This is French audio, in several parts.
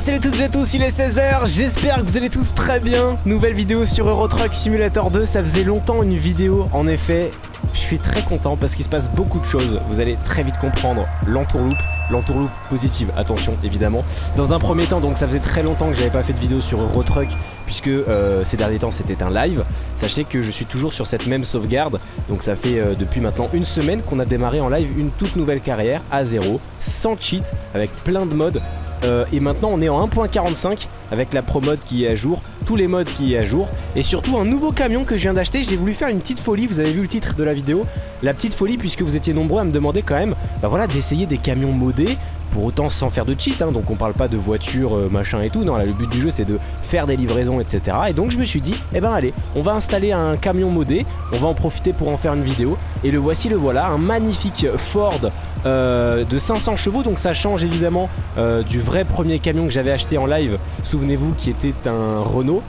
salut toutes et tous, il est 16h, j'espère que vous allez tous très bien. Nouvelle vidéo sur Euro Truck Simulator 2, ça faisait longtemps une vidéo, en effet. Je suis très content parce qu'il se passe beaucoup de choses, vous allez très vite comprendre l'entourloupe l'entourloupe positive, attention évidemment. Dans un premier temps, donc ça faisait très longtemps que j'avais pas fait de vidéo sur Eurotruck puisque euh, ces derniers temps c'était un live. Sachez que je suis toujours sur cette même sauvegarde, donc ça fait euh, depuis maintenant une semaine qu'on a démarré en live une toute nouvelle carrière à zéro, sans cheat, avec plein de modes euh, et maintenant on est en 1.45 avec la pro mode qui est à jour, tous les modes qui est à jour et surtout un nouveau camion que je viens d'acheter. J'ai voulu faire une petite folie, vous avez vu le titre de la vidéo, la petite folie puisque vous étiez nombreux à me demander quand même bah voilà, d'essayer des camions modés pour autant sans faire de cheat, hein, donc on parle pas de voiture, euh, machin et tout, non là le but du jeu c'est de faire des livraisons etc. Et donc je me suis dit, eh ben allez, on va installer un camion modé, on va en profiter pour en faire une vidéo, et le voici le voilà, un magnifique Ford euh, de 500 chevaux. Donc ça change évidemment euh, du vrai premier camion que j'avais acheté en live. Souvenez-vous qui était un Renault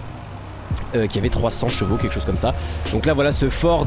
euh, qui avait 300 chevaux, quelque chose comme ça. Donc là voilà ce Ford,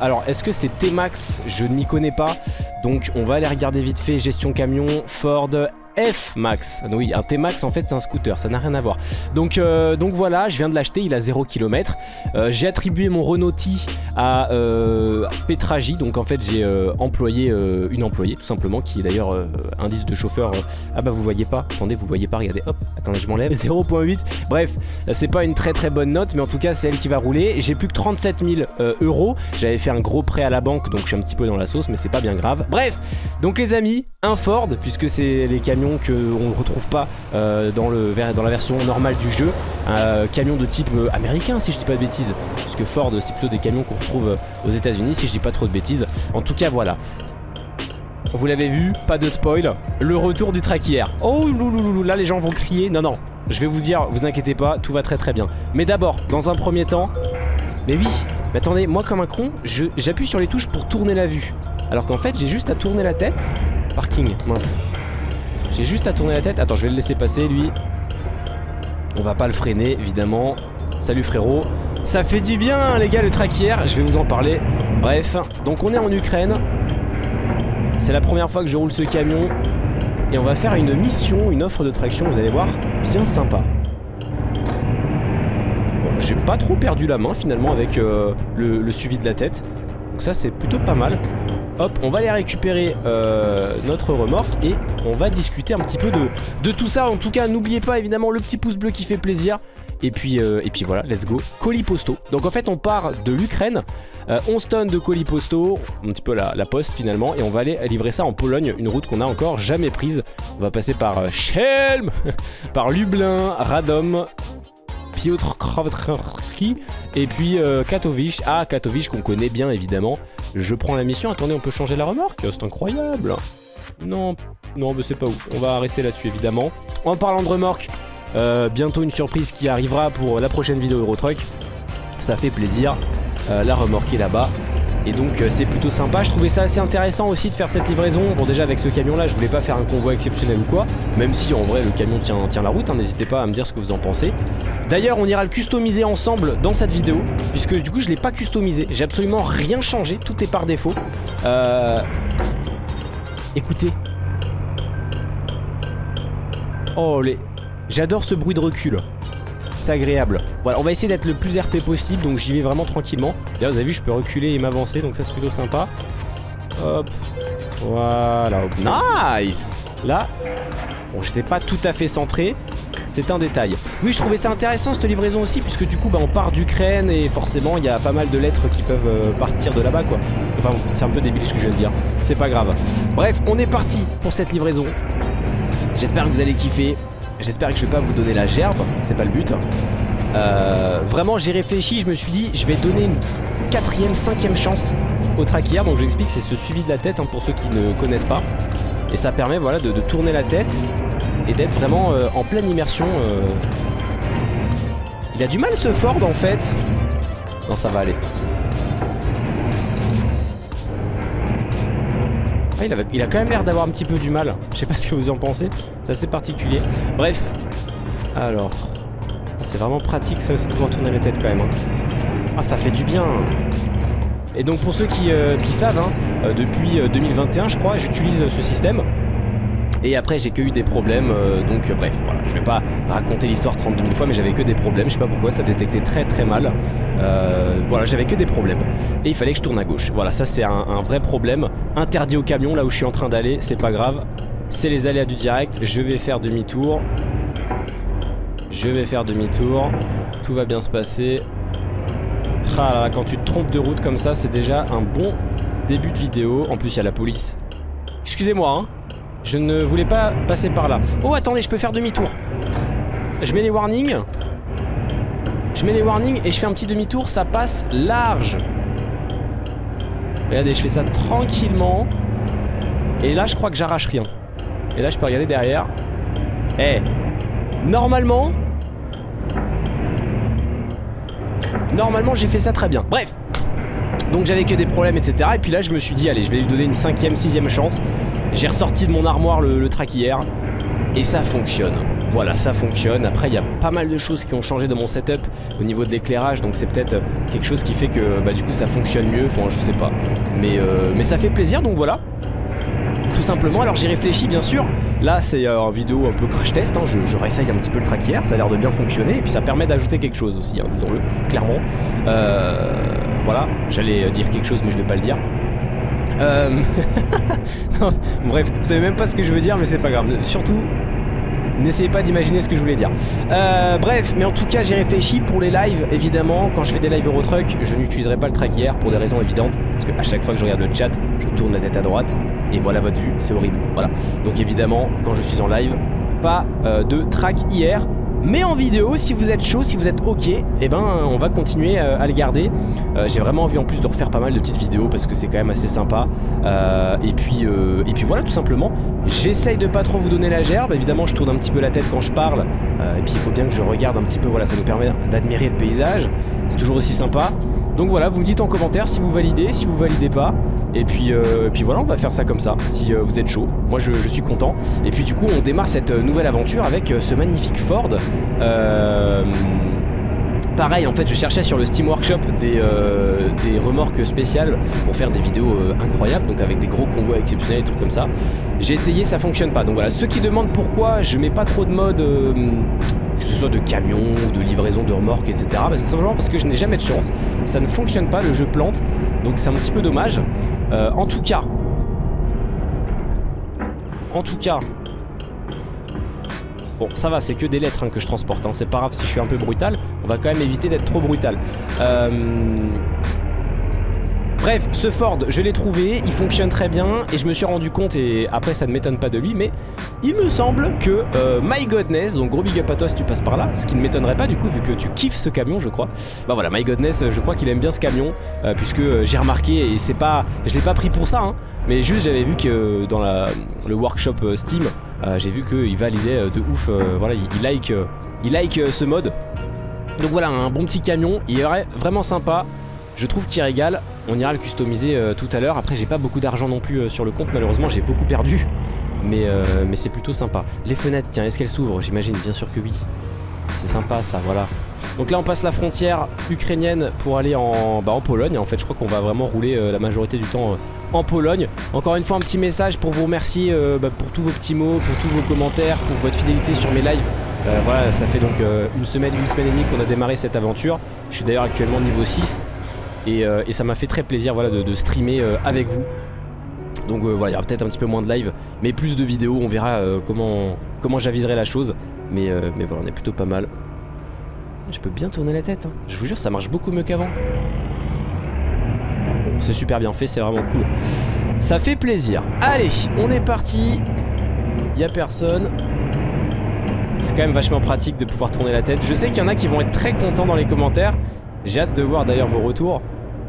alors est-ce que c'est T-Max? Je ne m'y connais pas, donc on va aller regarder vite fait, gestion camion, Ford F-Max. Oui, un T-Max en fait c'est un scooter, ça n'a rien à voir. Donc, euh, donc voilà, je viens de l'acheter, il a 0 km. Euh, j'ai attribué mon Renault T à euh, Petragy, donc en fait j'ai euh, employé une employée tout simplement qui est d'ailleurs indice de chauffeur. ah bah vous voyez pas, attendez vous voyez pas, regardez, hop, attendez je m'enlève, 0.8. Bref, c'est pas une très très bonne note, mais en tout cas c'est elle qui va rouler. J'ai plus que 37 000 euros, j'avais fait un gros prêt à la banque donc je suis un petit peu dans la sauce mais c'est pas bien grave. Bref, donc les amis, un Ford puisque c'est les camions qu'on ne retrouve pas euh, dans, la version normale du jeu. Un camion de type euh, américain si je dis pas de bêtises. Parce que Ford c'est plutôt des camions qu'on retrouve euh, aux états unis si je dis pas trop de bêtises. En tout cas voilà. Vous l'avez vu, pas de spoil, le retour du traquière. Oh louloulou, là les gens vont crier. Non non, je vais vous dire, vous inquiétez pas, tout va très très bien. Mais d'abord, dans un premier temps, mais oui, mais attendez, moi comme un con, j'appuie sur les touches pour tourner la vue. Alors qu'en fait, j'ai juste à tourner la tête. Parking, mince. J'ai juste à tourner la tête. Attends, je vais le laisser passer, lui. On va pas le freiner, évidemment. Salut frérot. Ça fait du bien, les gars, le traquière. Je vais vous en parler. Bref, donc on est en Ukraine. C'est la première fois que je roule ce camion. Et on va faire une mission, une offre de traction, vous allez voir, bien sympa. J'ai pas trop perdu la main finalement avec euh, le suivi de la tête. Donc ça c'est plutôt pas mal. Hop, on va aller récupérer euh, notre remorque et on va discuter un petit peu de, tout ça. En tout cas, n'oubliez pas évidemment le petit pouce bleu qui fait plaisir. Et puis, euh, et puis voilà, let's go. Colis postaux. Donc en fait, on part de l'Ukraine. 11 euh, tonnes de colis postaux, un petit peu la, poste finalement. Et on va aller livrer ça en Pologne, une route qu'on n'a encore jamais prise. On va passer par Chelm, par Lublin, Radom, Piotr Krawatki et puis Katowice. Ah, Katowice qu'on connaît bien évidemment. Je prends la mission. Attendez, on peut changer la remorque? C'est incroyable. Non, non, mais c'est pas ouf. On va rester là-dessus, évidemment. En parlant de remorque, euh, bientôt une surprise qui arrivera pour la prochaine vidéo Eurotruck. Ça fait plaisir. Euh, la remorque est là-bas. Et donc euh, c'est plutôt sympa, je trouvais ça assez intéressant aussi de faire cette livraison. Bon déjà avec ce camion là je voulais pas faire un convoi exceptionnel ou quoi. Même si en vrai le camion tient, la route, hein. n'hésitez pas à me dire ce que vous en pensez. D'ailleurs on ira le customiser ensemble dans cette vidéo Puisque du coup je l'ai pas customisé, j'ai absolument rien changé, tout est par défaut. Euh... Écoutez. Oh les... J'adore ce bruit de recul c'est agréable. Voilà, on va essayer d'être le plus RP possible, donc j'y vais vraiment tranquillement. Vous avez vu, je peux reculer et m'avancer, donc ça c'est plutôt sympa. Hop, voilà, nice Là, bon, j'étais pas tout à fait centré, c'est un détail. Oui, je trouvais ça intéressant cette livraison aussi, puisque du coup, bah, on part d'Ukraine et forcément, il y a pas mal de lettres qui peuvent euh, partir de là-bas, quoi. Enfin, c'est un peu débile ce que je viens de dire, c'est pas grave. Bref, on est parti pour cette livraison. J'espère que vous allez kiffer. J'espère que je vais pas vous donner la gerbe, c'est pas le but. Euh, vraiment j'ai réfléchi, je me suis dit je vais donner une quatrième, cinquième chance au track Donc je vous explique, c'est ce suivi de la tête hein, pour ceux qui ne connaissent pas. Et ça permet voilà de, tourner la tête et d'être vraiment euh, en pleine immersion. Euh. Il a du mal ce Ford en fait. Non ça va aller. Ah, il, a, quand même l'air d'avoir un petit peu du mal. Je sais pas ce que vous en pensez. C'est assez particulier. Bref. Alors. Ah, c'est vraiment pratique ça aussi de pouvoir tourner la tête quand même. Hein. Ah, ça fait du bien. Et donc pour ceux qui, euh, savent, hein, euh, depuis 2021 euh, je crois, j'utilise ce système. Et après j'ai que eu des problèmes, donc bref, voilà, je vais pas raconter l'histoire 32 000 fois, mais j'avais que des problèmes, je sais pas pourquoi, ça détectait très très mal. voilà, j'avais que des problèmes. Et il fallait que je tourne à gauche. Voilà, ça c'est un, un, vrai problème. Interdit au camion, là où je suis en train d'aller, c'est pas grave. C'est les aléas du direct, je vais faire demi-tour. Je vais faire demi-tour. Tout va bien se passer. Ah quand tu te trompes de route comme ça, c'est déjà un bon début de vidéo. En plus, il y a la police. Excusez-moi, hein. Je ne voulais pas passer par là. Oh, attendez, je peux faire demi-tour. Je mets les warnings. Je mets les warnings et je fais un petit demi-tour. Ça passe large. Regardez, je fais ça tranquillement. Et là, je crois que j'arrache rien. Et là, je peux regarder derrière. Eh, normalement... Normalement, j'ai fait ça très bien. Bref, donc j'avais que des problèmes etc Et puis là je me suis dit allez je vais lui donner une cinquième, sixième chance J'ai ressorti de mon armoire le, track hier Et ça fonctionne Voilà ça fonctionne. Après il y a pas mal de choses qui ont changé dans mon setup Au niveau de l'éclairage Donc c'est peut-être quelque chose qui fait que bah, du coup ça fonctionne mieux. Enfin je sais pas. Mais, euh, ça fait plaisir donc voilà. Tout simplement. Alors j'ai réfléchi bien sûr. Là c'est euh, un vidéo un peu crash test, hein. je, réessaye un petit peu le track ça a l'air de bien fonctionner. Et puis ça permet d'ajouter quelque chose aussi, hein, disons-le, clairement. Euh, voilà, j'allais dire quelque chose mais je vais pas le dire. Euh... bref, vous savez même pas ce que je veux dire mais c'est pas grave. Surtout, N'essayez pas d'imaginer ce que je voulais dire. Euh, bref, mais en tout cas, j'ai réfléchi pour les lives, évidemment. Quand je fais des lives Eurotruck, je n'utiliserai pas le track hier pour des raisons évidentes. Parce qu'à chaque fois que je regarde le chat, je tourne la tête à droite. Et voilà votre vue, c'est horrible. Voilà. Donc évidemment, quand je suis en live, pas euh, de track hier. Mais en vidéo, si vous êtes chaud, si vous êtes ok, eh ben on va continuer euh, à le garder. Euh, j'ai vraiment envie en plus de refaire pas mal de petites vidéos parce que c'est quand même assez sympa. Euh, et, puis, et puis voilà tout simplement. J'essaye de pas trop vous donner la gerbe. Évidemment je tourne un petit peu la tête quand je parle. et puis il faut bien que je regarde un petit peu, voilà ça nous permet d'admirer le paysage. C'est toujours aussi sympa. Donc voilà, vous me dites en commentaire si vous validez, si vous validez pas. Et puis, euh, voilà, on va faire ça comme ça, si euh, vous êtes chaud. Moi, je, suis content. Et puis du coup, on démarre cette euh, nouvelle aventure avec ce magnifique Ford. Pareil, en fait, je cherchais sur le Steam Workshop des, des remorques spéciales pour faire des vidéos incroyables, donc avec des gros convois exceptionnels et trucs comme ça. J'ai essayé, ça fonctionne pas. Donc voilà, ceux qui demandent pourquoi je mets pas trop de mode que ce soit de camion ou de livraison de remorques, etc. Bah, c'est simplement parce que je n'ai jamais de chance. Ça ne fonctionne pas, le jeu plante. Donc c'est un petit peu dommage. Euh, en tout cas, en tout cas, Bon, ça va, c'est que des lettres hein, que je transporte. Hein. C'est pas grave si je suis un peu brutal. On va quand même éviter d'être trop brutal. Euh, Bref, ce Ford, je l'ai trouvé, il fonctionne très bien et je me suis rendu compte, et après ça ne m'étonne pas de lui, mais il me semble que euh, My Godness, donc gros big up à toi si tu passes par là, ce qui ne m'étonnerait pas du coup vu que tu kiffes ce camion je crois. Bah voilà, My Godness, je crois qu'il aime bien ce camion, euh, puisque euh, j'ai remarqué, et c'est pas, je l'ai pas pris pour ça, hein, mais juste j'avais vu que dans le workshop Steam, j'ai vu qu'il validait de ouf, voilà, il, like, il like ce mode. Donc voilà, un bon petit camion, il est vraiment sympa. Je trouve qu'il régale. On ira le customiser euh, tout à l'heure. Après, j'ai pas beaucoup d'argent non plus euh, sur le compte. Malheureusement, j'ai beaucoup perdu. Mais, euh, mais c'est plutôt sympa. Les fenêtres, tiens, est-ce qu'elles s'ouvrent? J'imagine, bien sûr que oui. C'est sympa ça, voilà. Donc là, on passe la frontière ukrainienne pour aller en, bah, en Pologne. En fait, je crois qu'on va vraiment rouler la majorité du temps en Pologne. Encore une fois, un petit message pour vous remercier bah, pour tous vos petits mots, pour tous vos commentaires, pour votre fidélité sur mes lives. voilà, ça fait donc une semaine, une semaine et demie qu'on a démarré cette aventure. Je suis d'ailleurs actuellement niveau 6. Euh, et, ça m'a fait très plaisir voilà, de, streamer euh, avec vous. Donc euh, voilà, il y aura peut-être un petit peu moins de live, mais plus de vidéos, on verra comment, j'aviserai la chose. Mais, mais voilà, on est plutôt pas mal. Je peux bien tourner la tête, hein. je vous jure, ça marche beaucoup mieux qu'avant. C'est super bien fait, c'est vraiment cool. Ça fait plaisir. Allez, on est parti. Il a personne. C'est quand même vachement pratique de pouvoir tourner la tête. Je sais qu'il y en a qui vont être très contents dans les commentaires. J'ai hâte de voir d'ailleurs vos retours.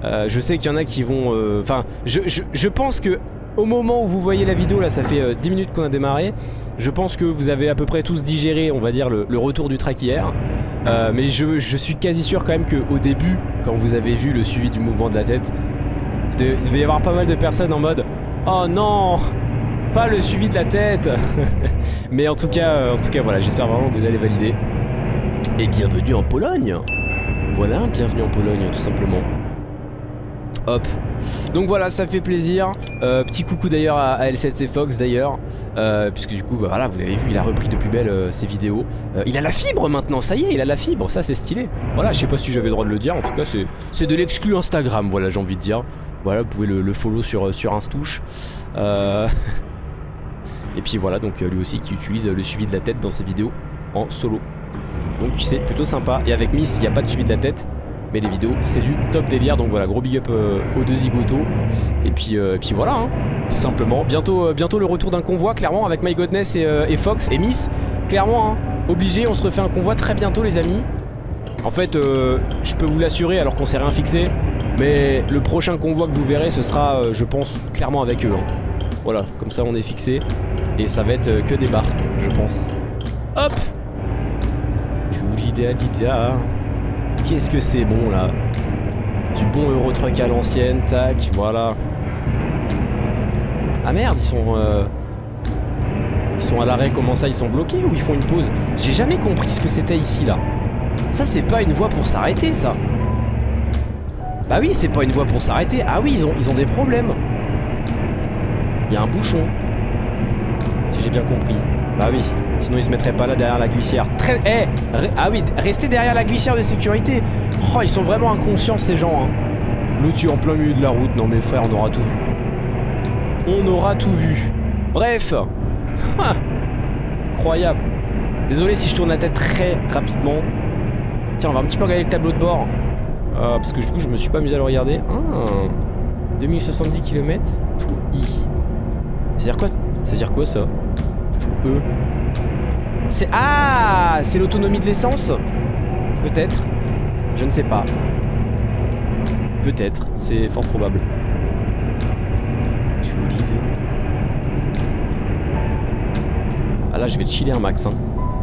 Euh, je sais qu'il y en a qui vont... Euh, enfin, je, pense que au moment où vous voyez la vidéo, là ça fait 10 euh, minutes qu'on a démarré, je pense que vous avez à peu près tous digéré, on va dire, le, retour du track hier. mais je, suis quasi sûr quand même qu'au début, quand vous avez vu le suivi du mouvement de la tête, il devait y avoir pas mal de personnes en mode « Oh non Pas le suivi de la tête !» Mais en tout cas, en tout cas voilà, j'espère vraiment que vous allez valider. Et bienvenue en Pologne Voilà, bienvenue en Pologne tout simplement. Hop. Donc voilà, ça fait plaisir. Euh, petit coucou d'ailleurs à, L7C Fox d'ailleurs. Euh, puisque du coup, voilà, vous l'avez vu, il a repris de plus belle euh, ses vidéos. Il a la fibre maintenant, ça y est, il a la fibre, ça c'est stylé. Voilà, je sais pas si j'avais le droit de le dire, en tout cas c'est de l'exclu Instagram, voilà, j'ai envie de dire. Voilà, vous pouvez le, follow sur, sur Instouche. Et puis voilà, donc lui aussi qui utilise le suivi de la tête dans ses vidéos en solo. Donc c'est plutôt sympa. Et avec Miss, il n'y a pas de suivi de la tête. Mais les vidéos, c'est du top délire. Donc voilà, gros big up aux deux zigotos. Et puis, et puis voilà, hein tout simplement. Bientôt, euh, bientôt le retour d'un convoi, clairement, avec My Godness et, euh, Fox et Miss. Clairement, hein, obligé, on se refait un convoi très bientôt, les amis. En fait, euh, je peux vous l'assurer, alors qu'on s'est rien fixé. Mais le prochain convoi que vous verrez, ce sera, je pense, clairement avec eux. Hein. Voilà, comme ça, on est fixé. Et ça va être que des barres, je pense. Hop Qu'est-ce que c'est bon, là Du bon Eurotruck à l'ancienne, tac, voilà. Ah merde, ils sont... Euh, ils sont à l'arrêt, comment ça Ils sont bloqués ou ils font une pause J'ai jamais compris ce que c'était ici, là. Ça, c'est pas une voie pour s'arrêter, ça. Bah oui, c'est pas une voie pour s'arrêter. Ah oui, ils ont, ils ont des problèmes. Il y a un bouchon. Si j'ai bien compris. Bah oui, sinon ils se mettraient pas là derrière la glissière. Très... Eh Ah oui, restez derrière la glissière de sécurité. Oh, ils sont vraiment inconscients, ces gens. Hein. L'outil en plein milieu de la route. Non mais frère, on aura tout on aura tout vu. Bref. Incroyable. Désolé si je tourne la tête très rapidement. Tiens, on va un petit peu regarder le tableau de bord. Euh, parce que du coup, je me suis pas amusé à le regarder. Ah, 2070 km, tout I. C'est-à-dire quoi? C'est-à-dire quoi ça? C'est... Ah C'est l'autonomie de l'essence? Peut-être. Je ne sais pas. Peut-être. C'est fort probable. Ah là je vais chiller un max hein.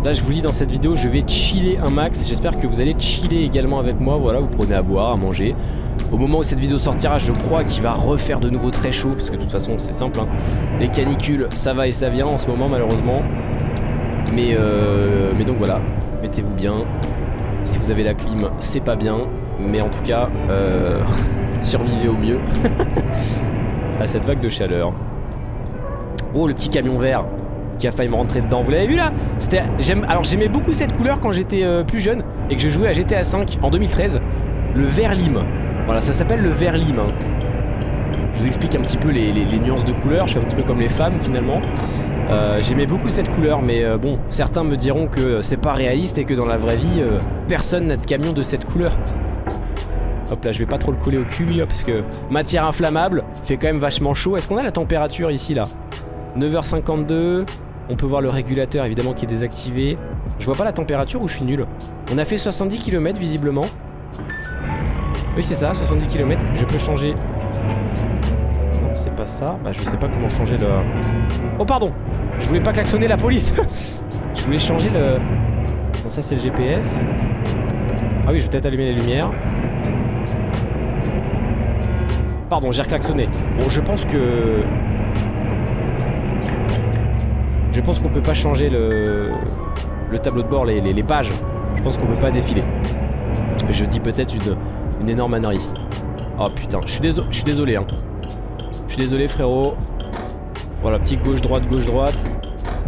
Là je vous dis dans cette vidéo je vais chiller un max J'espère que vous allez chiller également avec moi Voilà vous prenez à boire, à manger Au moment où cette vidéo sortira je crois qu'il va refaire de nouveau très chaud Parce que de toute façon c'est simple hein. Les canicules ça va et ça vient en ce moment malheureusement Mais, euh, mais donc voilà Mettez-vous bien Si vous avez la clim c'est pas bien Mais en tout cas euh, Survivez au mieux À cette vague de chaleur Oh le petit camion vert qui a failli me rentrer dedans. Vous l'avez vu là? Alors j'aimais beaucoup cette couleur quand j'étais euh, plus jeune et que je jouais à GTA 5 en 2013. Le vert lime. Voilà, ça s'appelle le vert lime. Hein. Je vous explique un petit peu les, nuances de couleur. Je suis un petit peu comme les femmes finalement. Euh, j'aimais beaucoup cette couleur, mais euh, bon, certains me diront que c'est pas réaliste et que dans la vraie vie, personne n'a de camion de cette couleur. Hop là, je vais pas trop le coller au cul, parce que matière inflammable, fait quand même vachement chaud. Est-ce qu'on a la température ici là? 9h52, on peut voir le régulateur évidemment qui est désactivé. Je vois pas la température ou je suis nul? On a fait 70 km visiblement. Oui c'est ça, 70 km. Je peux changer... Non c'est pas ça. Bah je sais pas comment changer le... Oh pardon Je voulais pas klaxonner la police Je voulais changer le... Bon ça c'est le GPS. Ah oui je vais peut-être allumer les lumières. Pardon j'ai reclaxonné. Bon je pense que je pense qu'on peut pas changer le, le tableau de bord, les, les, pages. Je pense qu'on peut pas défiler. Je dis peut-être une, une énorme ânerie. Oh putain, je suis désolé, je suis désolé hein. Je suis désolé frérot. Voilà, petit gauche-droite, gauche-droite.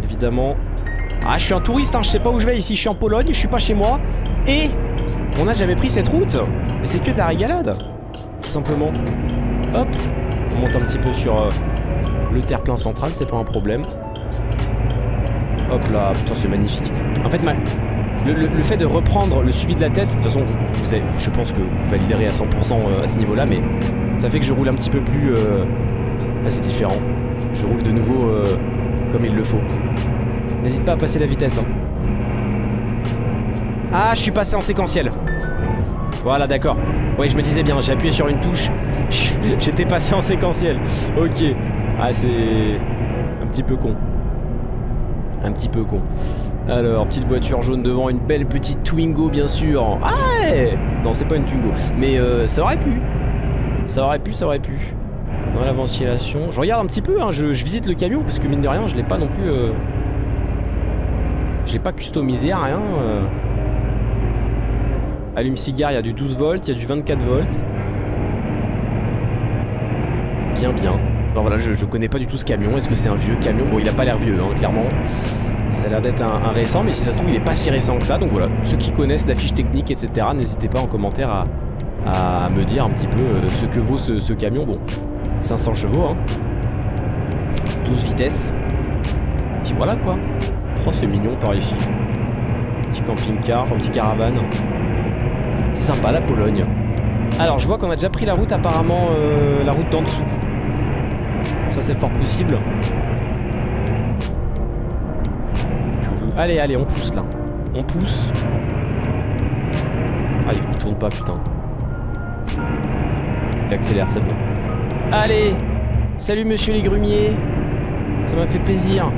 Évidemment. Ah, je suis un touriste, hein, je sais pas où je vais ici. Je suis en Pologne, je suis pas chez moi. Et on n'a jamais pris cette route. Et c'est que de la régalade. Tout simplement. Hop. On monte un petit peu sur euh, le terre-plein central, c'est pas un problème. Hop là, putain c'est magnifique. En fait, le, fait de reprendre le suivi de la tête, de toute façon, je pense que vous validerez à 100% euh, à ce niveau-là, mais ça fait que je roule un petit peu plus... Euh, c'est différent. Je roule de nouveau euh, comme il le faut. N'hésite pas à passer la vitesse. Hein. Ah, je suis passé en séquentiel. Voilà, d'accord. Oui, je me disais bien, j'ai appuyé sur une touche. J'étais passé en séquentiel. Ok. Ah, c'est un petit peu con un petit peu con. Alors, petite voiture jaune devant, une belle petite Twingo bien sûr. Ah Non, c'est pas une Twingo. Mais euh, ça aurait pu. Ça aurait pu, ça aurait pu. Dans la ventilation. Je regarde un petit peu, hein, je, visite le camion parce que mine de rien, je l'ai pas non plus... Euh... Je l'ai pas customisé à rien. Euh... Allume-cigare, il y a du 12 volts, il y a du 24 volts. Bien, bien. Alors voilà, je, je connais pas du tout ce camion. Est-ce que c'est un vieux camion? Bon, il a pas l'air vieux, hein, clairement. Ça a l'air d'être un, récent, mais si ça se trouve, il est pas si récent que ça. Donc voilà, ceux qui connaissent la fiche technique, etc., n'hésitez pas en commentaire à, me dire un petit peu euh, ce que vaut ce, camion. Bon, 500 chevaux, hein. 12 vitesses. Puis voilà quoi. Oh, c'est mignon par ici. Petit camping-car, petit caravane. C'est sympa la Pologne. Alors, je vois qu'on a déjà pris la route, apparemment, euh, la route d'en dessous. Ça, c'est fort possible. Allez, allez, on pousse là. On pousse. Ah, il tourne pas, putain. Il accélère, c'est bon. Allez Salut monsieur les grumiers Ça m'a fait plaisir.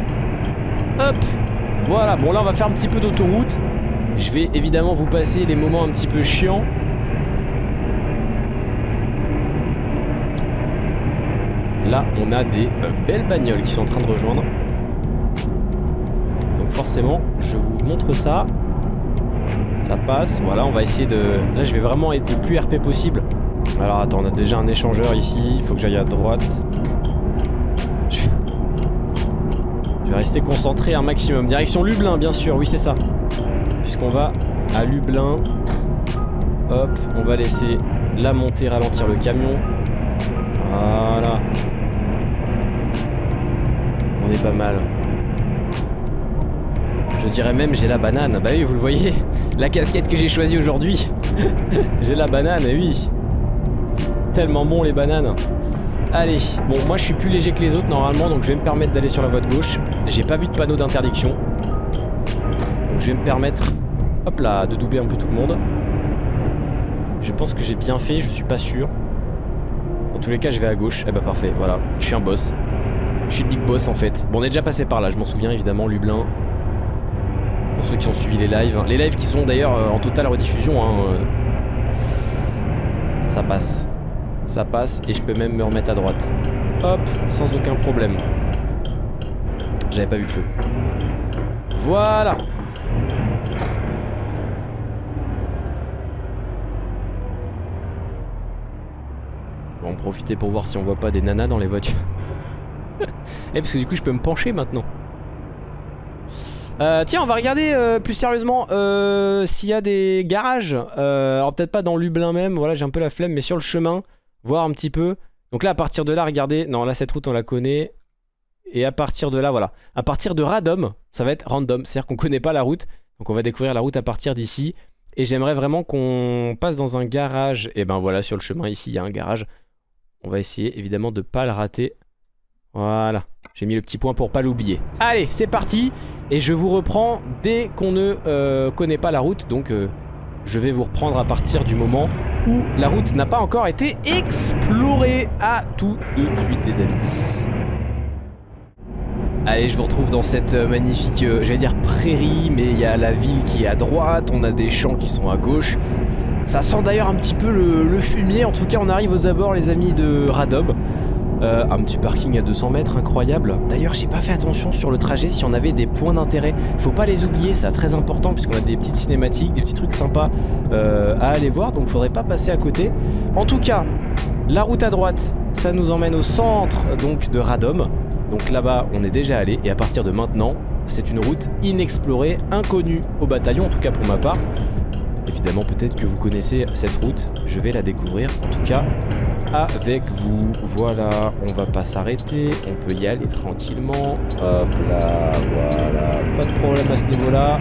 Hop Voilà, bon là on va faire un petit peu d'autoroute. Je vais évidemment vous passer les moments un petit peu chiants. Là, on a des euh, belles bagnoles qui sont en train de rejoindre. Forcément, je vous montre ça. Ça passe. Voilà, on va essayer de... Là, je vais vraiment être le plus RP possible. Alors attends, on a déjà un échangeur ici. Il faut que j'aille à droite. Je vais... je vais rester concentré un maximum. Direction Lublin, bien sûr. Oui, c'est ça. Puisqu'on va à Lublin. Hop, on va laisser la montée ralentir le camion. Voilà. On est pas mal. Je dirais même j'ai la banane. Bah oui, vous le voyez. La casquette que j'ai choisie aujourd'hui. j'ai la banane, et oui. Tellement bon les bananes. Allez, bon moi je suis plus léger que les autres normalement donc je vais me permettre d'aller sur la voie de gauche. J'ai pas vu de panneau d'interdiction. Donc je vais me permettre, hop là, de doubler un peu tout le monde. Je pense que j'ai bien fait, je suis pas sûr. Dans tous les cas je vais à gauche. Eh bah parfait, voilà. Je suis un boss. Je suis le big boss en fait. Bon on est déjà passé par là, je m'en souviens évidemment, Lublin. Pour ceux qui ont suivi les lives. Les lives qui sont d'ailleurs euh, en totale rediffusion. Hein, euh. Ça passe. Ça passe et je peux même me remettre à droite. Hop, sans aucun problème. J'avais pas vu le feu. Voilà On va en profiter pour voir si on voit pas des nanas dans les voitures. Eh parce que du coup je peux me pencher maintenant. Euh, tiens, on va regarder euh, plus sérieusement euh, s'il y a des garages. Alors peut-être pas dans Lublin même, voilà j'ai un peu la flemme, mais sur le chemin, voir un petit peu. Donc là à partir de là, regardez, non là cette route on la connaît. Et à partir de là, voilà. À partir de Radom, ça va être random, c'est-à-dire qu'on connaît pas la route. Donc on va découvrir la route à partir d'ici. Et j'aimerais vraiment qu'on passe dans un garage. Et ben voilà, sur le chemin ici, il y a un garage. On va essayer évidemment de pas le rater. Voilà, j'ai mis le petit point pour pas l'oublier. Allez, c'est parti Et je vous reprends dès qu'on ne euh, connaît pas la route. Donc euh, je vais vous reprendre à partir du moment où la route n'a pas encore été explorée. À tout de suite les amis. Allez, je vous retrouve dans cette euh, magnifique, j'allais dire prairie, mais il y a la ville qui est à droite, on a des champs qui sont à gauche. Ça sent d'ailleurs un petit peu le fumier, en tout cas on arrive aux abords les amis de Radob. Euh, un petit parking à 200 mètres, incroyable. D'ailleurs, j'ai pas fait attention sur le trajet si on avait des points d'intérêt. Faut pas les oublier, c'est très important puisqu'on a des petites cinématiques, des petits trucs sympas euh, à aller voir, donc faudrait pas passer à côté. En tout cas, la route à droite, ça nous emmène au centre donc de Radom. Donc là-bas, on est déjà allé et à partir de maintenant, c'est une route inexplorée, inconnue au bataillon, en tout cas pour ma part. Évidemment, peut-être que vous connaissez cette route, je vais la découvrir. En tout cas, avec vous. Voilà, on va pas s'arrêter, on peut y aller tranquillement. Hop là, voilà, pas de problème à ce niveau-là.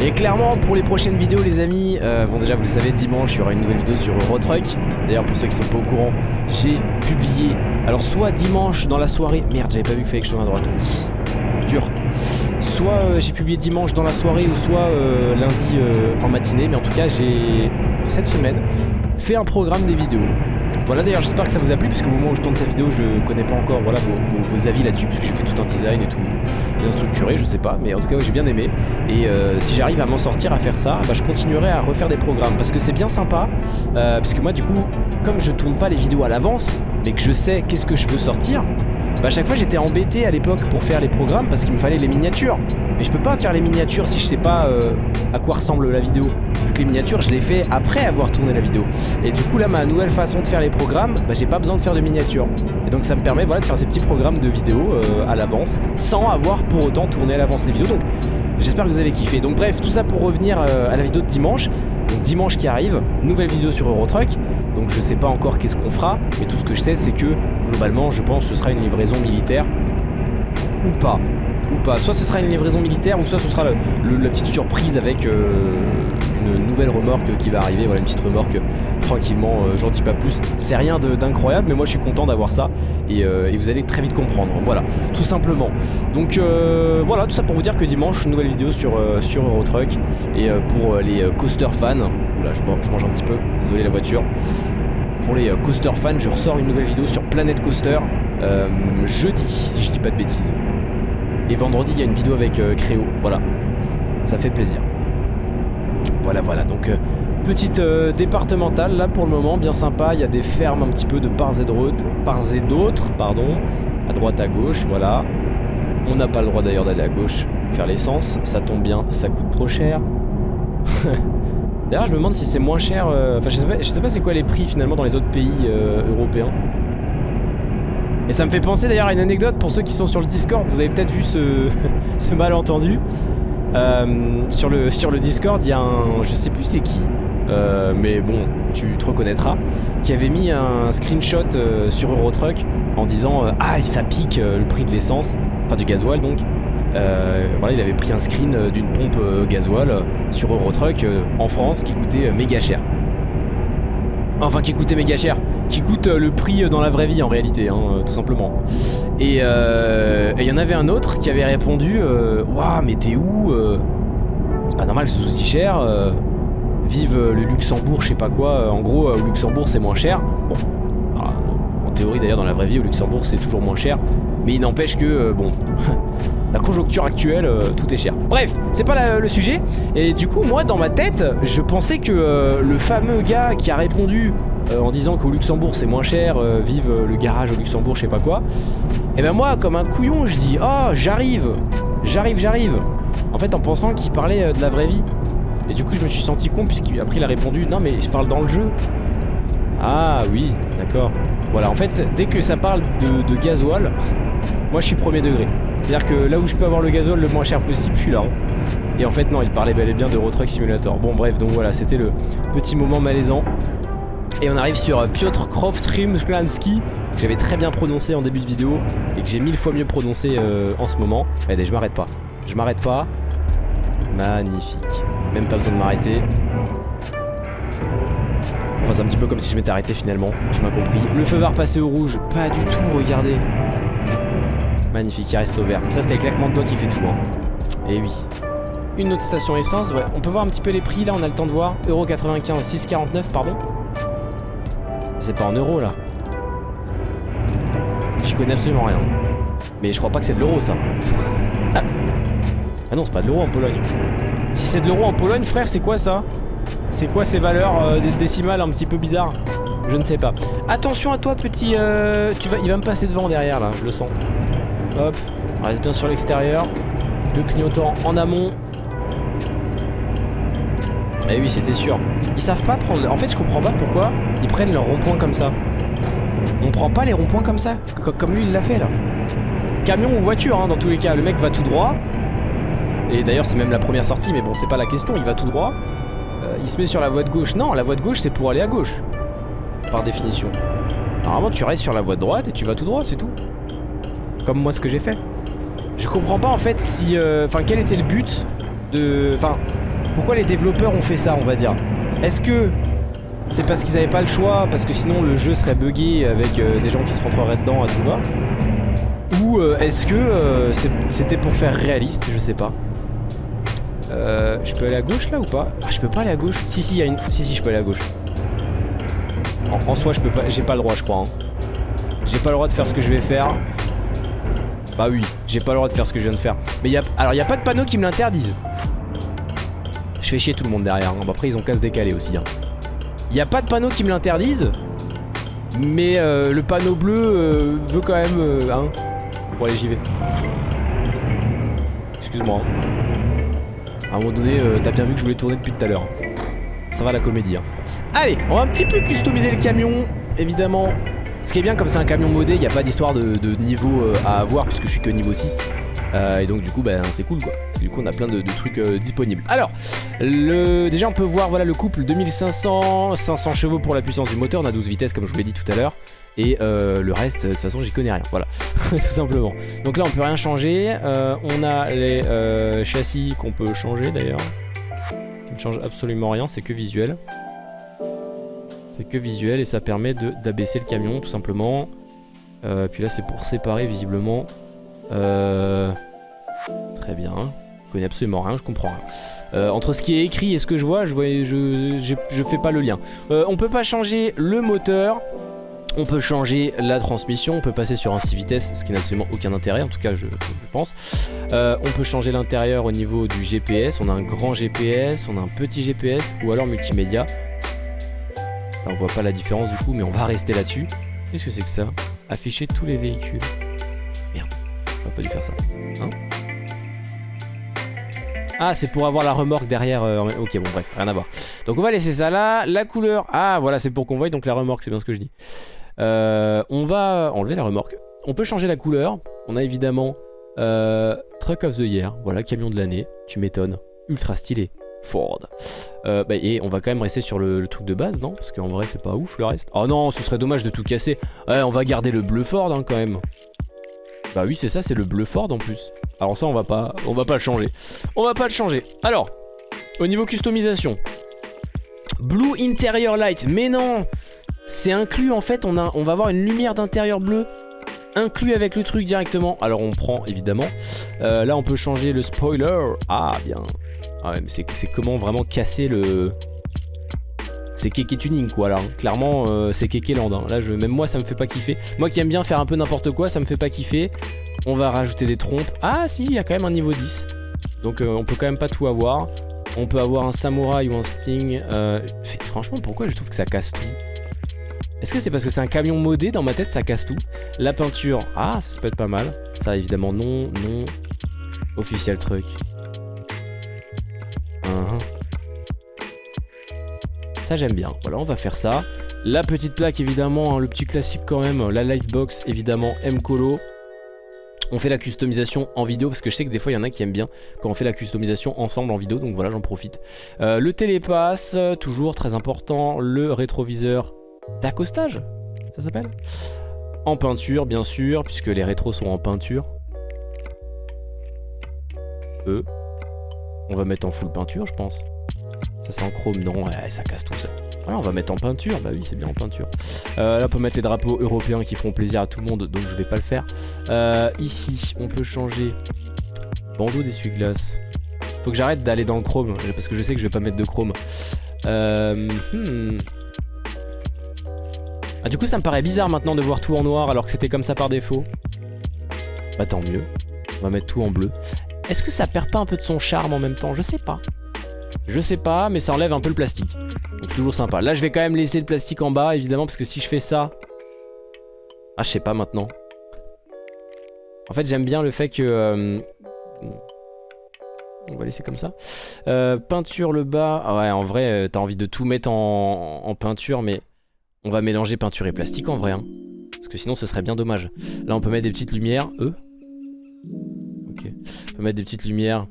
Et clairement pour les prochaines vidéos les amis, euh, bon déjà vous le savez dimanche il y aura une nouvelle vidéo sur Eurotruck D'ailleurs pour ceux qui sont pas au courant, j'ai publié, alors soit dimanche dans la soirée, merde j'avais pas vu qu'il fallait que je tourne à droite, dur Soit euh, j'ai publié dimanche dans la soirée ou soit euh, lundi en matinée Mais en tout cas j'ai cette semaine fait un programme des vidéos. Voilà d'ailleurs j'espère que ça vous a plu puisque au moment où je tourne cette vidéo je connais pas encore voilà, vos, avis là-dessus puisque j'ai fait tout un design et tout bien structuré je sais pas mais en tout cas j'ai bien aimé. Et euh, si j'arrive à m'en sortir à faire ça bah, je continuerai à refaire des programmes parce que c'est bien sympa euh, parce que moi du coup comme je tourne pas les vidéos à l'avance mais que je sais qu'est-ce que je veux sortir bah à chaque fois j'étais embêté à l'époque pour faire les programmes parce qu'il me fallait les miniatures. Mais je peux pas faire les miniatures si je sais pas euh, à quoi ressemble la vidéo. Vu que les miniatures je les fais après avoir tourné la vidéo. Et du coup là ma nouvelle façon de faire les programmes, bah j'ai pas besoin de faire de miniatures. Et donc ça me permet de faire ces petits programmes de vidéo euh, à l'avance sans avoir pour autant tourné à l'avance les vidéos. J'espère que vous avez kiffé. Donc bref, tout ça pour revenir euh, à la vidéo de dimanche. Donc dimanche qui arrive, nouvelle vidéo sur Eurotruck. Donc je sais pas encore qu'est-ce qu'on fera, mais tout ce que je sais c'est que globalement je pense que ce sera une livraison militaire ou pas. Ou pas. Soit ce sera une livraison militaire ou soit ce sera la petite surprise avec euh, une nouvelle remorque qui va arriver. Voilà une petite remorque tranquillement, euh, j'en dis pas plus. C'est rien d'incroyable mais moi je suis content d'avoir ça et, euh, et, vous allez très vite comprendre. Voilà, tout simplement. Donc voilà, tout ça pour vous dire que dimanche, nouvelle vidéo sur, sur Eurotruck et pour les coaster fans. Oula, je, mange un petit peu, désolé la voiture pour les coaster fans, je ressors une nouvelle vidéo sur Planet Coaster euh, jeudi, si je dis pas de bêtises. Et vendredi, il y a une vidéo avec euh, Créo. Voilà, ça fait plaisir. Voilà, voilà. Donc, euh, petite départementale là pour le moment, bien sympa. Il y a des fermes un petit peu de parts et d'autres, pardon, à droite, à gauche. Voilà. On n'a pas le droit d'ailleurs d'aller à gauche faire l'essence. Ça tombe bien, ça coûte trop cher. D'ailleurs, je me demande si c'est moins cher. Euh, enfin, je sais pas, sais pas c'est quoi les prix finalement dans les autres pays euh, européens. Et ça me fait penser d'ailleurs à une anecdote pour ceux qui sont sur le Discord. Vous avez peut-être vu ce malentendu. Euh, sur, le, sur le Discord, il y a un. Je sais plus c'est qui. mais bon, tu te reconnaîtras. Qui avait mis un screenshot sur Eurotruck en disant Ah, ça pique le prix de l'essence. Enfin, du gasoil donc. Euh, voilà, il avait pris un screen euh, d'une pompe euh, gasoil sur Eurotruck en France qui coûtait méga cher. Enfin, qui coûtait méga cher. Qui coûte le prix dans la vraie vie en réalité, hein, tout simplement. Et il y en avait un autre qui avait répondu Waouh, mais t'es où C'est pas normal que ce soit aussi cher. vive le Luxembourg, je sais pas quoi. En gros, au Luxembourg, c'est moins cher. Bon, en théorie d'ailleurs, dans la vraie vie, au Luxembourg, c'est toujours moins cher. Mais il n'empêche que, bon, la conjoncture actuelle, euh, tout est cher. Bref, c'est pas le sujet. Et du coup, moi, dans ma tête, je pensais que euh, le fameux gars qui a répondu euh, en disant qu'au Luxembourg c'est moins cher, vive le garage au Luxembourg, je sais pas quoi. Et ben moi, comme un couillon, je dis oh j'arrive, j'arrive, j'arrive. En fait, en pensant qu'il parlait de la vraie vie. Et du coup, je me suis senti con puisqu'après il a répondu non mais je parle dans le jeu. Ah oui, d'accord. Voilà, en fait, dès que ça parle de, de gasoil, moi je suis premier degré. C'est-à-dire que là où je peux avoir le gazole le moins cher possible, je suis là. Hein. Et en fait non, il parlait bel et bien de Road Truck Simulator. Bon bref, donc voilà, c'était le petit moment malaisant. Et on arrive sur Piotr Croft Rimsklansky, que j'avais très bien prononcé en début de vidéo et que j'ai mille fois mieux prononcé euh, en ce moment. Regardez, je m'arrête pas. Je m'arrête pas. Magnifique. Même pas besoin de m'arrêter. Enfin, c'est un petit peu comme si je m'étais arrêté finalement. Tu m'as compris. Le feu vert passé au rouge. Pas du tout, regardez. Magnifique, il reste au vert. Ça, c'était claquement de qui fait tout. Hein. Et oui. Une autre station essence, ouais. On peut voir un petit peu les prix là, on a le temps de voir. Euro 95, 6,49, pardon. C'est pas en euros là. J'y connais absolument rien. Mais je crois pas que c'est de l'euro ça. ah non, c'est pas de l'euro en Pologne. Si c'est de l'euro en Pologne, frère, c'est quoi ça? C'est quoi ces valeurs euh, décimales un petit peu bizarres? Je ne sais pas. Attention à toi, petit. Euh, tu vas, il va me passer devant derrière là, je le sens. Hop, reste bien sur l'extérieur. Le clignotant en amont. Eh oui, c'était sûr. Ils savent pas prendre... En fait, je comprends pas pourquoi ils prennent leur rond-point comme ça. On prend pas les ronds-points comme ça, comme lui il l'a fait là. Camion ou voiture, hein, dans tous les cas. Le mec va tout droit. Et d'ailleurs, c'est même la première sortie, mais bon, c'est pas la question. Il va tout droit. Euh, il se met sur la voie de gauche. Non, la voie de gauche, c'est pour aller à gauche. Par définition. Normalement, tu restes sur la voie de droite et tu vas tout droit, c'est tout comme moi ce que j'ai fait. Je comprends pas en fait si... Euh, enfin quel était le but de... Enfin pourquoi les développeurs ont fait ça on va dire. Est-ce que c'est parce qu'ils avaient pas le choix parce que sinon le jeu serait buggé avec euh, des gens qui se rentreraient dedans à tout va Ou euh, est-ce que c'était pour faire réaliste je sais pas. je peux aller à gauche là ou pas? Ah je peux pas aller à gauche Si si y a une... Si si je peux aller à gauche. En, soi je peux pas... J'ai pas le droit je crois. Hein. J'ai pas le droit de faire ce que je vais faire. Bah oui, j'ai pas le droit de faire ce que je viens de faire. Mais alors il y a pas de panneau qui me l'interdisent. Je fais chier tout le monde derrière. Hein. après ils ont qu'à se décaler aussi. Hein. Il y a pas de panneau qui me l'interdisent. Mais euh, le panneau bleu euh, veut quand même... Euh, hein. Bon allez j'y vais. Excuse-moi. À un moment donné, t'as bien vu que je voulais tourner depuis tout à l'heure. Ça va la comédie. Hein. Allez, on va un petit peu customiser le camion. Évidemment, ce qui est bien comme c'est un camion modé, il n'y a pas d'histoire de, niveau euh, à avoir puisque je suis que niveau 6. Euh, et donc du coup bah, c'est cool quoi Du coup on a plein de, trucs disponibles Alors le, déjà on peut voir voilà le couple 2500 500 chevaux pour la puissance du moteur On a 12 vitesses comme je vous l'ai dit tout à l'heure et euh, le reste, de toute façon, j'y connais rien. Voilà, tout simplement. Donc là, on peut rien changer. Euh, on a les euh, châssis qu'on peut changer d'ailleurs. Qui ne change absolument rien, c'est que visuel. C'est que visuel et ça permet d'abaisser le camion, tout simplement. puis là, c'est pour séparer visiblement. Très bien. Je connais absolument rien, je comprends rien. entre ce qui est écrit et ce que je vois, je, fais pas le lien. on peut pas changer le moteur. On peut changer la transmission, on peut passer sur un 6 vitesses, ce qui n'a absolument aucun intérêt, en tout cas je, pense. Euh, on peut changer l'intérieur au niveau du GPS, on a un grand GPS, on a un petit GPS ou alors multimédia. on voit pas la différence du coup, mais on va rester là-dessus. Qu'est-ce que c'est que ça? Afficher tous les véhicules. J'aurais pas dû faire ça. Hein ah, c'est pour avoir la remorque derrière. Euh, ok, bon, bref, rien à voir. Donc, on va laisser ça là. La couleur. Ah, voilà, c'est pour qu'on voie donc la remorque, c'est bien ce que je dis. Euh, on va enlever la remorque. On peut changer la couleur. On a évidemment euh, Truck of the Year. Voilà, camion de l'année. Tu m'étonnes. Ultra stylé. Ford. Bah, et on va quand même rester sur le, truc de base, non? Parce qu'en vrai, c'est pas ouf le reste. Oh non, ce serait dommage de tout casser. Ouais, on va garder le bleu Ford hein, quand même. Bah oui, c'est ça, c'est le bleu Ford en plus. Alors ça, on va pas, on va pas le changer. On va pas le changer. Alors, au niveau customisation. Blue Interior Light. Mais non c'est inclus en fait, on, a, on va avoir une lumière d'intérieur bleu inclus avec le truc directement. Alors on prend évidemment. Euh, là on peut changer le spoiler. Ah bien. Ah c'est comment vraiment casser le... C'est Keke Tuning quoi là. Clairement euh, c'est Keke Land. Hein. Là je, même moi ça me fait pas kiffer. Moi qui aime bien faire un peu n'importe quoi ça me fait pas kiffer. On va rajouter des trompes. Ah si il y a quand même un niveau 10. Donc euh, on peut quand même pas tout avoir. On peut avoir un samouraï ou un sting. franchement pourquoi je trouve que ça casse tout? Est-ce que c'est parce que c'est un camion modé? Dans ma tête, ça casse tout. La peinture, ah, ça, peut être pas mal. Ça, évidemment, non, non. Official truck. Uh-huh. Ça, j'aime bien. Voilà, on va faire ça. La petite plaque, évidemment, hein, le petit classique quand même. La lightbox, évidemment, M-Colo. On fait la customisation en vidéo parce que je sais que des fois il y en a qui aiment bien quand on fait la customisation ensemble en vidéo donc voilà j'en profite. Euh, le télépass, toujours très important, le rétroviseur d'accostage, ça s'appelle En peinture, bien sûr, puisque les rétros sont en peinture. E. On va mettre en full peinture, je pense. Ça c'est en chrome, non, ça casse tout ça. on va mettre en peinture, bah oui c'est bien en peinture. Euh, là on peut mettre les drapeaux européens qui feront plaisir à tout le monde, donc je vais pas le faire. Euh, ici, on peut changer bandeau d'essuie-glace. Faut que j'arrête d'aller dans le chrome, parce que je sais que je vais pas mettre de chrome. Euh, hmm. Ah, du coup, ça me paraît bizarre maintenant de voir tout en noir alors que c'était comme ça par défaut. Bah tant mieux. On va mettre tout en bleu. Est-ce que ça perd pas un peu de son charme en même temps? Je sais pas. Je sais pas, mais ça enlève un peu le plastique. Donc toujours sympa. Là, je vais quand même laisser le plastique en bas, évidemment, parce que si je fais ça... Ah, je sais pas maintenant. En fait, j'aime bien le fait que... Euh, on va laisser comme ça. Euh, peinture le bas. Ah ouais, en vrai, euh, t'as envie de tout mettre en peinture, mais on va mélanger peinture et plastique en vrai. Hein. Parce que sinon ce serait bien dommage. Là on peut mettre des petites lumières. Eux Ok. On peut mettre des petites lumières.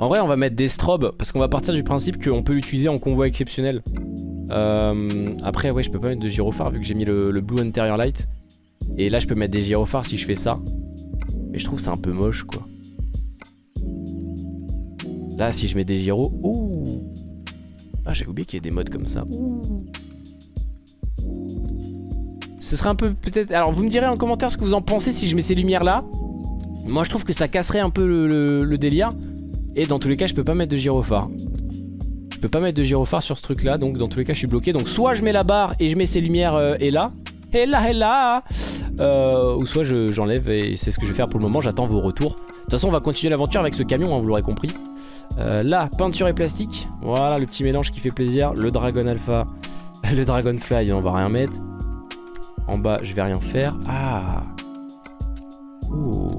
En vrai on va mettre des strobes. Parce qu'on va partir du principe qu'on peut l'utiliser en convoi exceptionnel. Euh, après ouais je peux pas mettre de gyrophare vu que j'ai mis le, Blue Interior Light. Et là je peux mettre des gyrophares si je fais ça. Mais je trouve c'est un peu moche quoi. Là si je mets des gyros... Ouh Ah j'ai oublié qu'il y ait des modes comme ça. Ce serait un peu peut-être... Alors vous me direz en commentaire ce que vous en pensez si je mets ces lumières là. Moi je trouve que ça casserait un peu le, délire. Et dans tous les cas je peux pas mettre de gyrophare. Je peux pas mettre de gyrophare sur ce truc là. Donc dans tous les cas je suis bloqué. Donc soit je mets la barre et je mets ces lumières euh, et là. Et là et là Ou soit j'enlève et c'est ce que je vais faire pour le moment. J'attends vos retours. De toute façon on va continuer l'aventure avec ce camion hein, vous l'aurez compris. Euh, là peinture et plastique. Voilà le petit mélange qui fait plaisir. Le Dragon Alpha. Le Dragonfly on va rien mettre. En bas, je vais rien faire. Ah Oh.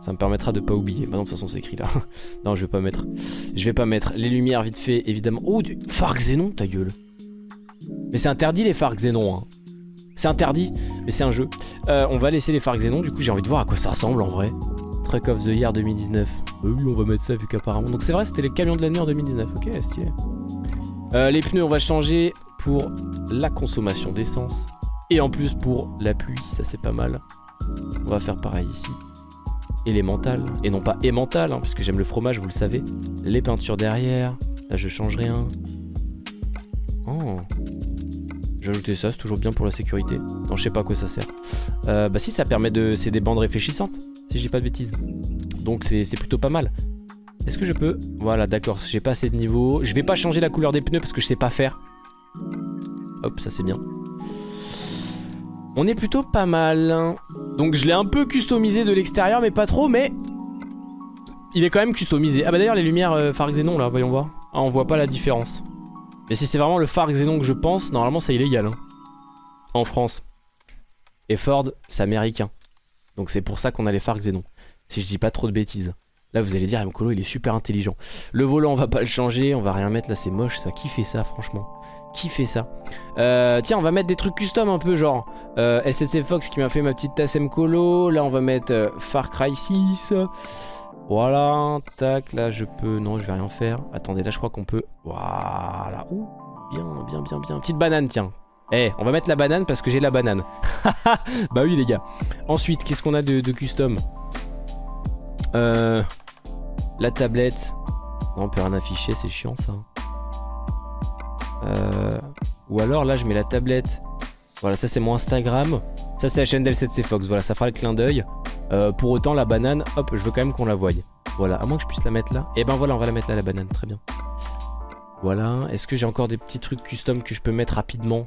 Ça me permettra de pas oublier. Bah non, de toute façon, c'est écrit là. non, je vais pas mettre. Je vais pas mettre. Les lumières, vite fait, évidemment. Oh, du phare xénon, ta gueule. Mais c'est interdit les phares xénon. Hein. C'est interdit, mais c'est un jeu. Euh, on va laisser les phares xénon. Du coup, j'ai envie de voir à quoi ça ressemble en vrai. Truck of the Year 2019. oui, on va mettre ça vu qu'apparemment. Donc c'est vrai, c'était les camions de l'année en 2019. Ok, stylé. Euh, les pneus, on va changer pour la consommation d'essence. Et en plus pour la pluie, ça c'est pas mal. On va faire pareil ici élémental et non pas émental, hein, puisque j'aime le fromage, vous le savez. Les peintures derrière, là je change rien. Oh. J'ai ajouté ça, c'est toujours bien pour la sécurité. Non, je sais pas à quoi ça sert. Euh, bah si, ça permet de... C'est des bandes réfléchissantes, si je dis pas de bêtises. Donc c'est plutôt pas mal. Est-ce que je peux? Voilà, d'accord, j'ai pas assez de niveau. Je vais pas changer la couleur des pneus parce que je sais pas faire. Hop, ça c'est bien. On est plutôt pas mal. Donc je l'ai un peu customisé de l'extérieur, mais pas trop, mais... Il est quand même customisé. Ah bah d'ailleurs, les lumières euh, phare là, voyons voir. Ah, on voit pas la différence. Mais si c'est vraiment le phare xénon que je pense, normalement c'est illégal. Hein. En France. Et Ford, c'est américain. Donc c'est pour ça qu'on a les phares xénon. Si je dis pas trop de bêtises. Là vous allez dire, Mkolo il est super intelligent. Le volant on va pas le changer, on va rien mettre, là c'est moche ça. Qui fait ça franchement? Qui fait ça? Euh, Tiens, on va mettre des trucs custom un peu, genre euh, SSC Fox qui m'a fait ma petite tasse Colo. Là, on va mettre euh, Far Cry 6. Voilà, tac, là je peux... Non, je vais rien faire. Attendez, là je crois qu'on peut... Voilà, ouh, bien, bien, bien, bien. Petite banane, tiens. Eh, on va mettre la banane parce que j'ai la banane. bah oui, les gars. Ensuite, qu'est-ce qu'on a de, de custom? Euh, La tablette. Non, on peut rien afficher, c'est chiant ça. Euh, ou alors là je mets la tablette. Voilà ça c'est mon Instagram. Ça c'est la chaîne d'L7C Fox. Voilà ça fera le clin d'œil. Euh, pour autant la banane, hop je veux quand même qu'on la voie. Voilà, à moins que je puisse la mettre là. Et eh ben voilà on va la mettre là la banane, très bien. Voilà, est-ce que j'ai encore des petits trucs custom que je peux mettre rapidement?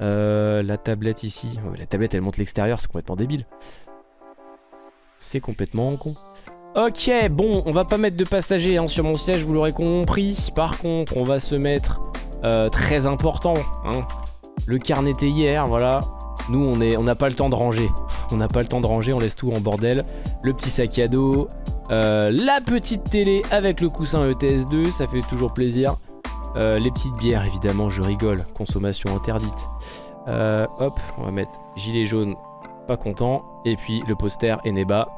Euh, La tablette ici. la tablette elle monte l'extérieur, c'est complètement débile. C'est complètement con. Ok, bon, on va pas mettre de passagers hein, sur mon siège, vous l'aurez compris. Par contre, on va se mettre euh, très important. Hein. Le carnet hier, voilà. Nous, on n'a on pas le temps de ranger. On n'a pas le temps de ranger, on laisse tout en bordel. Le petit sac à dos. Euh, la petite télé avec le coussin ETS2, ça fait toujours plaisir. Euh, les petites bières, évidemment, je rigole. Consommation interdite. hop, on va mettre gilet jaune, pas content. Et puis le poster Eneba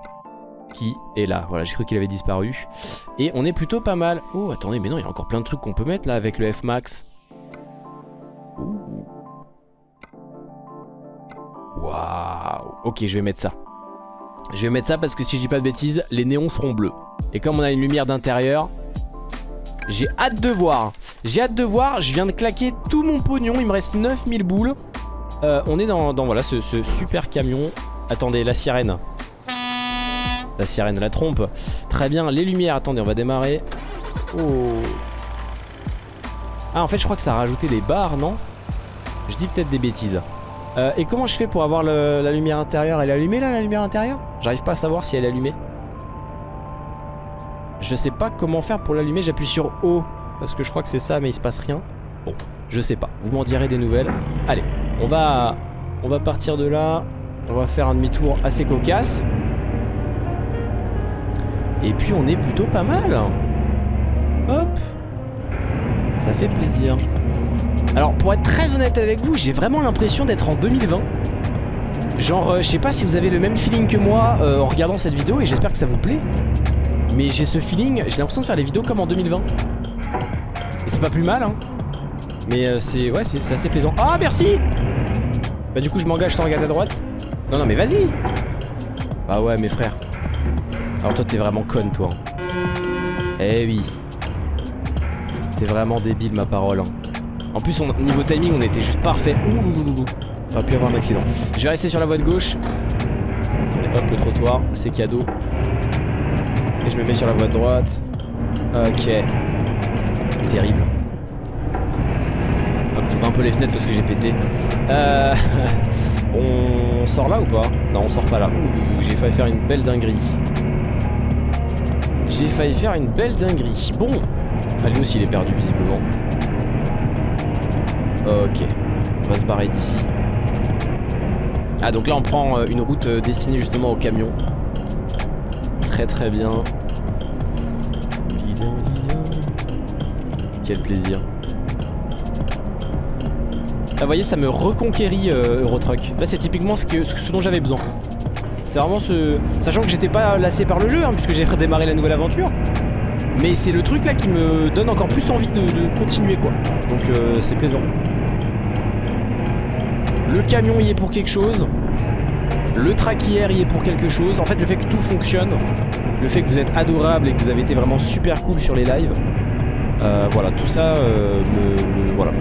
qui est là. Voilà, j'ai cru qu'il avait disparu. Et on est plutôt pas mal. Oh, attendez, mais non, il y a encore plein de trucs qu'on peut mettre là avec le F-Max. Waouh Ok, je vais mettre ça. Je vais mettre ça parce que si je dis pas de bêtises, les néons seront bleus. Et comme on a une lumière d'intérieur, j'ai hâte de voir. J'ai hâte de voir, je viens de claquer tout mon pognon, il me reste 9000 boules. Euh, on est dans, voilà, ce, super camion. Attendez, la sirène. La sirène, la trompe. Très bien, les lumières, attendez, on va démarrer. Oh. Ah, en fait, je crois que ça a rajouté des barres, non? Je dis peut-être des bêtises. Euh, et comment je fais pour avoir la lumière intérieure? Elle est allumée là, la lumière intérieure? J'arrive pas à savoir si elle est allumée. Je sais pas comment faire pour l'allumer, j'appuie sur O. Parce que je crois que c'est ça, mais il se passe rien. Bon, je sais pas, vous m'en direz des nouvelles. Allez, on va, on va partir de là. On va faire un demi-tour assez cocasse. Et puis on est plutôt pas mal. Hop. Ça fait plaisir. Alors pour être très honnête avec vous, j'ai vraiment l'impression d'être en 2020. Genre, euh, je sais pas si vous avez le même feeling que moi euh, en regardant cette vidéo et j'espère que ça vous plaît. Mais j'ai ce feeling, j'ai l'impression de faire les vidéos comme en 2020. Et c'est pas plus mal, hein. Mais euh, c'est ouais, c'est assez plaisant. Ah, merci Bah du coup, je m'engage sans regarder à droite. Non, non, mais vas-y Ah ouais, mes frères. Alors toi, t'es vraiment con, toi. Eh oui. T'es vraiment débile, ma parole. Hein. En plus, on, niveau timing, on était juste parfait. Ouh, on pu avoir un accident. Je vais rester sur la voie de gauche. hop, le trottoir, c'est cadeau. Et je me mets sur la voie de droite. Ok. Terrible. Hop, j'ouvre un peu les fenêtres parce que j'ai pété. Euh... on sort là ou pas? Non, on sort pas là. J'ai failli faire une belle dinguerie. J'ai failli faire une belle dinguerie. Bon. Ah, lui aussi, il est perdu visiblement. Ok. On va se barrer d'ici. Ah donc là on prend euh, une route euh, destinée justement aux camions. Très très bien. Quel plaisir. Là vous voyez ça me reconquérit euh, Eurotruck. Là c'est typiquement ce, que, ce dont j'avais besoin. C'est vraiment ce... Sachant que j'étais pas lassé par le jeu hein, puisque j'ai redémarré la nouvelle aventure. Mais c'est le truc là qui me donne encore plus envie de, continuer quoi. Donc euh, c'est plaisant. Le camion y est pour quelque chose. Le traquière y est pour quelque chose. En fait le fait que tout fonctionne, le fait que vous êtes adorable et que vous avez été vraiment super cool sur les lives, euh, voilà, tout ça euh, me, Voilà,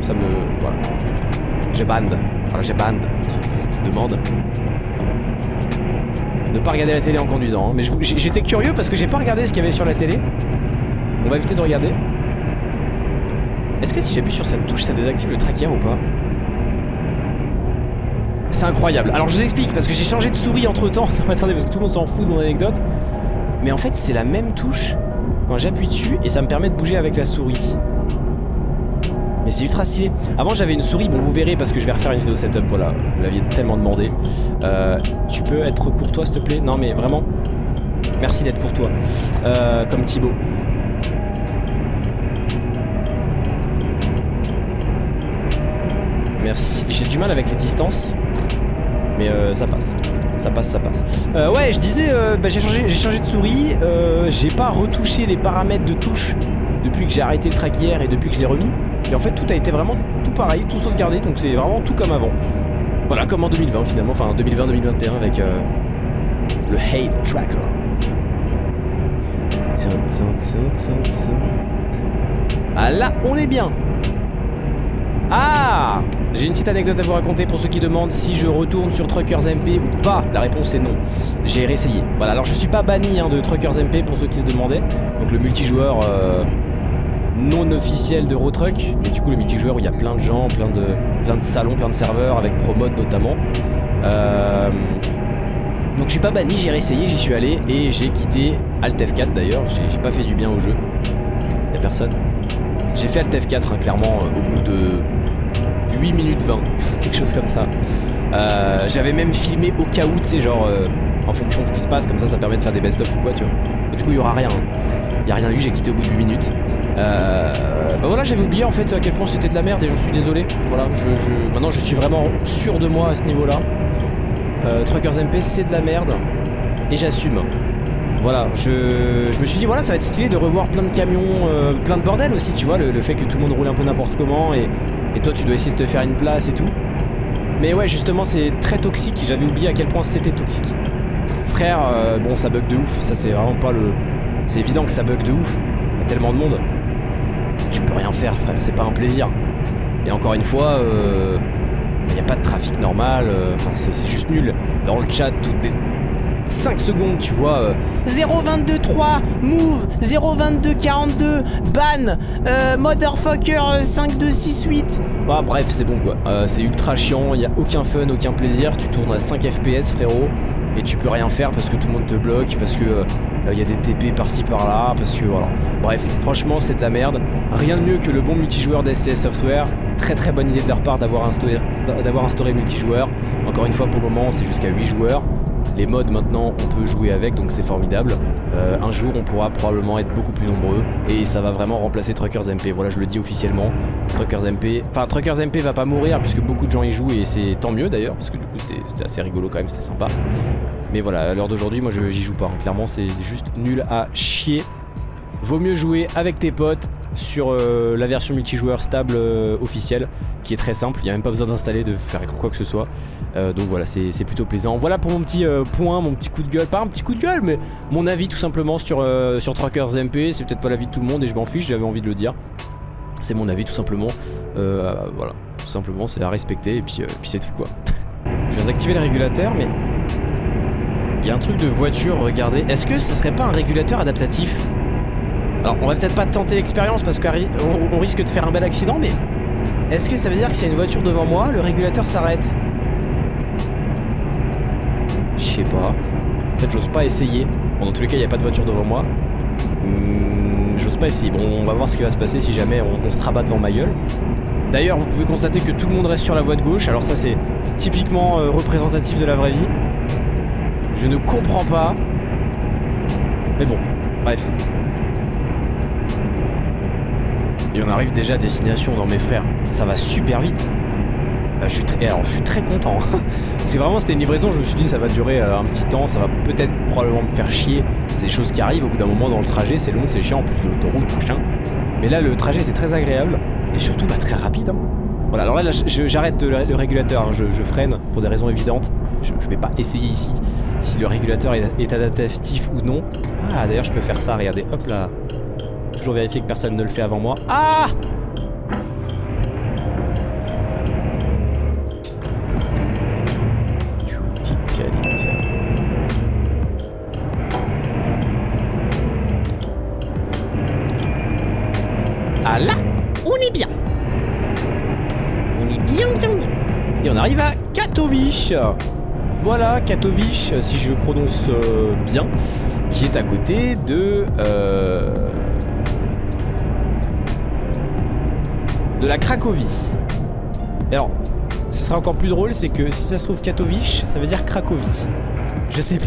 ça me... Voilà. J'ai bande. Voilà, j'ai bande, ceux qui se. Ne pas regarder la télé en conduisant. Hein. Mais j'étais curieux parce que j'ai pas regardé ce qu'il y avait sur la télé. On va éviter de regarder. Est-ce que si j'appuie sur cette touche, ça désactive le tracker ou pas? C'est incroyable. Alors je vous explique parce que j'ai changé de souris entre temps. attendez, parce que tout le monde s'en fout de mon anecdote. Mais en fait, c'est la même touche quand j'appuie dessus et ça me permet de bouger avec la souris. Mais c'est ultra stylé. Avant j'avais une souris, bon vous verrez parce que je vais refaire une vidéo setup, voilà. Vous l'aviez tellement demandé. Euh, tu peux être courtois s'il te plaît? Non mais vraiment. Merci d'être courtois. Euh, comme Thibaut. Merci. J'ai du mal avec les distances. Mais euh, ça passe. Ça passe, ça passe. Euh, ouais, je disais, bah, j'ai changé, changé de souris. j'ai pas retouché les paramètres de touche depuis que j'ai arrêté le track hier et depuis que je l'ai remis. Et en fait tout a été vraiment tout pareil, tout sauvegardé, donc c'est vraiment tout comme avant. Voilà, comme en 2020 finalement, enfin 2020-2021 avec euh, le Hate Tracker. Ah là, on est bien Ah J'ai une petite anecdote à vous raconter pour ceux qui demandent si je retourne sur Truckers MP ou pas. La réponse est non. J'ai réessayé. Voilà, alors je suis pas banni hein, de Truckers MP pour ceux qui se demandaient. Donc le multijoueur... Euh, non officiel de Rotruck mais du coup le multijoueur où il y a plein de gens, plein de, plein de salons, plein de serveurs avec Promode notamment. Euh, donc je suis pas banni, j'ai réessayé, j'y suis allé et j'ai quitté Alt F4 d'ailleurs, j'ai pas fait du bien au jeu. Y'a personne. J'ai fait Alt F4 hein, clairement euh, au bout de 8 minutes 20, quelque chose comme ça. Euh, j'avais même filmé au cas où, tu sais, genre en fonction de ce qui se passe, comme ça ça permet de faire des best-of ou quoi, tu vois. Du coup il y aura rien. Y a rien eu, j'ai quitté au bout de 8 minutes. Euh, bah voilà, j'avais oublié en fait à quel point c'était de la merde et j'en suis désolé. Voilà, je, maintenant je suis vraiment sûr de moi à ce niveau-là. Euh, Truckers MP, c'est de la merde et j'assume. Voilà, je, me suis dit voilà, ça va être stylé de revoir plein de camions, euh, plein de bordel aussi, tu vois, le, fait que tout le monde roule un peu n'importe comment et, et toi tu dois essayer de te faire une place et tout. Mais ouais, justement, c'est très toxique. J'avais oublié à quel point c'était toxique. Frère, euh, bon, ça bug de ouf. Ça, c'est vraiment pas le. C'est évident que ça bug de ouf. Il y a tellement de monde tu peux rien faire frère, c'est pas un plaisir. Et encore une fois, il euh, n'y a pas de trafic normal, euh, enfin c'est juste nul. Dans le chat, toutes les 5 secondes, tu vois. 0223, euh, move, 02242, ban, motherfucker 5268. Bah, bref, c'est bon quoi. c'est ultra chiant, il n'y a aucun fun, aucun plaisir. Tu tournes à 5 FPS, frérot, et tu peux rien faire parce que tout le monde te bloque, parce que il euh, y a des TP par-ci par-là, parce que voilà. Bref, franchement, c'est de la merde. Rien de mieux que le bon multijoueur d'STS Software. Très très bonne idée de leur part d'avoir instauré, instauré multijoueur. Encore une fois, pour le moment, c'est jusqu'à 8 joueurs. Les modes maintenant on peut jouer avec donc c'est formidable euh, Un jour on pourra probablement être beaucoup plus nombreux Et ça va vraiment remplacer Truckers MP Voilà je le dis officiellement Truckers MP Enfin Truckers MP va pas mourir puisque beaucoup de gens y jouent Et c'est tant mieux d'ailleurs parce que du coup c'était assez rigolo quand même C'était sympa mais voilà, à l'heure d'aujourd'hui, moi j'y joue pas. Hein. Clairement, c'est juste nul à chier. Vaut mieux jouer avec tes potes sur euh, la version multijoueur stable euh, officielle qui est très simple, il n'y a même pas besoin d'installer, de faire quoi que ce soit. Euh, donc voilà c'est plutôt plaisant. Voilà pour mon petit point, mon petit coup de gueule. Pas un petit coup de gueule mais mon avis tout simplement sur, sur Trackers MP C'est peut-être pas l'avis de tout le monde et je m'en fiche, j'avais envie de le dire. C'est mon avis tout simplement. Voilà, tout simplement c'est à respecter et puis, puis c'est tout quoi. Je viens d'activer le régulateur mais il y a un truc de voiture, regardez. Est-ce que ce serait pas un régulateur adaptatif? Alors, on va peut-être pas tenter l'expérience parce qu'on risque de faire un bel accident, mais est-ce que ça veut dire que s'il y a une voiture devant moi, le régulateur s'arrête? Je sais pas. Peut-être j'ose pas essayer. Bon, dans tous les cas, il n'y a pas de voiture devant moi. Hmm, j'ose pas essayer. Bon, on va voir ce qui va se passer si jamais on, se trabat devant ma gueule. D'ailleurs, vous pouvez constater que tout le monde reste sur la voie de gauche. Alors ça, c'est typiquement euh, représentatif de la vraie vie. Je ne comprends pas. Mais bon, bref. Et on arrive déjà à destination dans mes frères. Ça va super vite. Euh, je, suis très, alors, je suis très content. Parce que vraiment, c'était une livraison. Je me suis dit, ça va durer euh, un petit temps. Ça va peut-être probablement me faire chier. C'est des choses qui arrivent au bout d'un moment dans le trajet. C'est long, c'est chiant. En plus l'autoroute, machin. Mais là, le trajet était très agréable. Et surtout, bah, très rapide. Hein. Voilà, alors là, j'arrête le, régulateur. Hein. Je, freine pour des raisons évidentes. Je, je vais pas essayer ici si le régulateur est, adaptatif ou non. Ah, d'ailleurs, je peux faire ça. Regardez, hop là. Toujours vérifier que personne ne le fait avant moi. Ah Ah là, on est bien. On est bien, bien, bien. Et on arrive à Katowice. Voilà, Katowice, si je prononce euh, bien, qui est à côté de... Euh, de la Cracovie. Alors, ce sera encore plus drôle, c'est que si ça se trouve Katowice, ça veut dire Cracovie. Je sais pas.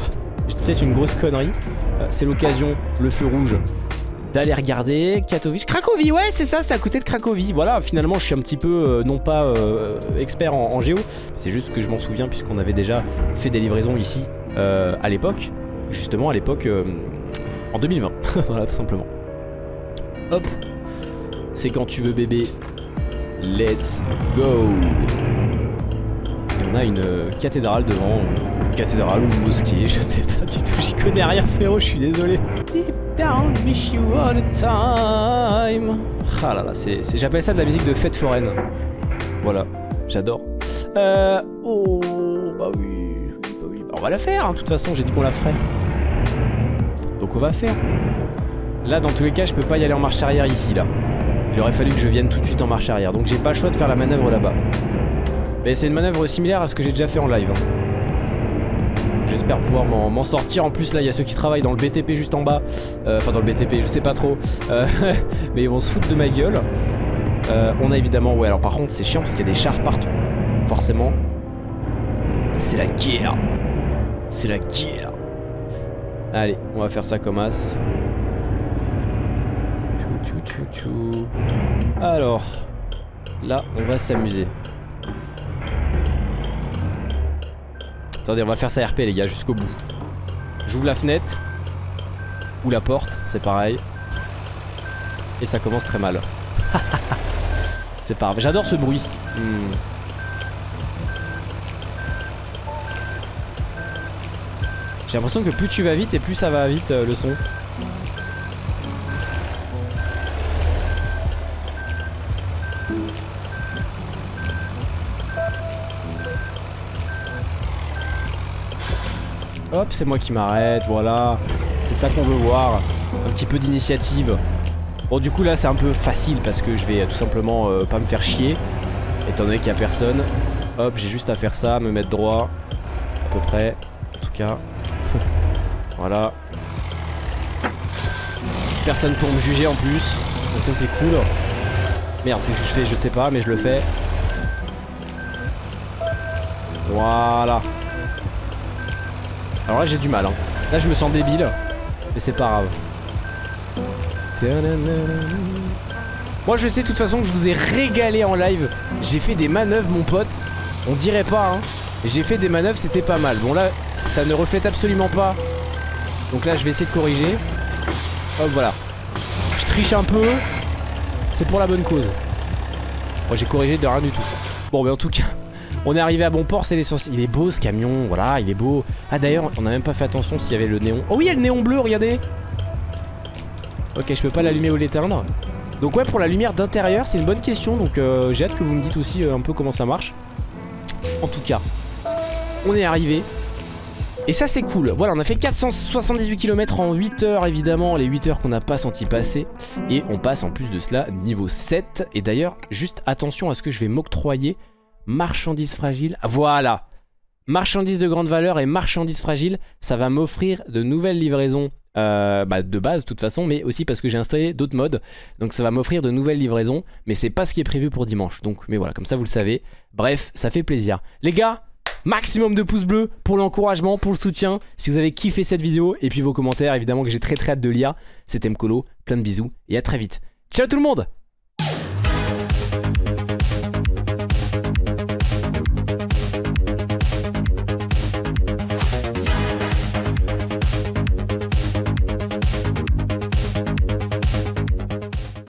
C'est peut-être une grosse connerie. Euh, c'est l'occasion, le feu rouge, d'aller regarder Katowice. Cracovie, ouais, c'est ça, c'est à côté de Cracovie. Voilà, finalement, je suis un petit peu, euh, non pas euh, expert en, géo, c'est juste que je m'en souviens puisqu'on avait déjà fait des livraisons ici à l'époque. Justement, à l'époque, en 2020. voilà, tout simplement. Hop. C'est quand tu veux bébé, Let's go Et on a une euh, cathédrale devant, cathédrale ou une mosquée, je sais pas du tout, j'y connais rien frérot, je suis désolé. Deep down, wish you all the time. Ah là là, j'appelle ça de la musique de fête foraine. Voilà, j'adore. Euh, oh, bah oui, bah oui, bah on va la faire, hein, de toute façon, j'ai dit qu'on la ferait. Donc on va faire. Là, dans tous les cas, je peux pas y aller en marche arrière ici, là. Il aurait fallu que je vienne tout de suite en marche arrière. Donc j'ai pas le choix de faire la manœuvre là-bas. Mais c'est une manœuvre similaire à ce que j'ai déjà fait en live. Hein. J'espère pouvoir m'en sortir. En plus là il y a ceux qui travaillent dans le BTP juste en bas. Euh, enfin dans le BTP je sais pas trop. Euh, mais ils vont se foutre de ma gueule. Euh, on a évidemment... Ouais alors par contre c'est chiant parce qu'il y a des chars partout. Forcément. C'est la guerre. C'est la guerre. Allez on va faire ça comme as. Alors, là, on va s'amuser. Attendez, on va faire ça RP les gars, jusqu'au bout. J'ouvre la fenêtre. Ou la porte, c'est pareil. Et ça commence très mal. c'est pas grave. J'adore ce bruit. Hmm. J'ai l'impression que plus tu vas vite et plus ça va vite euh, le son. C'est moi qui m'arrête, voilà. C'est ça qu'on veut voir. Un petit peu d'initiative. Bon, du coup, là, c'est un peu facile parce que je vais tout simplement euh, pas me faire chier. Étant donné qu'il n'y a personne. Hop, j'ai juste à faire ça, me mettre droit. À peu près. En tout cas. voilà. Personne pour me juger en plus. Donc ça, c'est cool. Merde, qu'est-ce que je fais? Je sais pas, mais je le fais. Voilà. Alors là j'ai du mal hein. Là je me sens débile Mais c'est pas grave. Moi je sais de toute façon que je vous ai régalé en live. J'ai fait des manœuvres mon pote. On dirait pas hein. J'ai fait des manœuvres c'était pas mal. Bon là ça ne reflète absolument pas. Donc là je vais essayer de corriger. Hop voilà. Je triche un peu. C'est pour la bonne cause. Moi j'ai corrigé de rien du tout. Bon mais en tout cas on est arrivé à bon port, c'est l'essentiel. Il est beau ce camion, voilà, il est beau. Ah d'ailleurs, on a même pas fait attention s'il y avait le néon. Oh oui, il y a le néon bleu, regardez Ok, je peux pas l'allumer ou l'éteindre. Donc ouais, pour la lumière d'intérieur, c'est une bonne question. Donc euh, j'ai hâte que vous me dites aussi euh, un peu comment ça marche. En tout cas, on est arrivé. Et ça c'est cool, voilà on a fait 478 km en 8 heures évidemment, les 8 heures qu'on n'a pas senti passer Et on passe en plus de cela niveau 7 Et d'ailleurs juste attention à ce que je vais m'octroyer marchandises fragiles. Voilà Marchandises de grande valeur et marchandises fragiles, ça va m'offrir de nouvelles livraisons euh, bah, de base de toute façon, mais aussi parce que j'ai installé d'autres modes. Donc ça va m'offrir de nouvelles livraisons, mais c'est pas ce qui est prévu pour dimanche. Donc, mais voilà, comme ça vous le savez. Bref, ça fait plaisir. Les gars, maximum de pouces bleus pour l'encouragement, pour le soutien. Si vous avez kiffé cette vidéo, et puis vos commentaires, évidemment que j'ai très très hâte de lire. C'était Mkolo, plein de bisous, et à très vite. Ciao tout le monde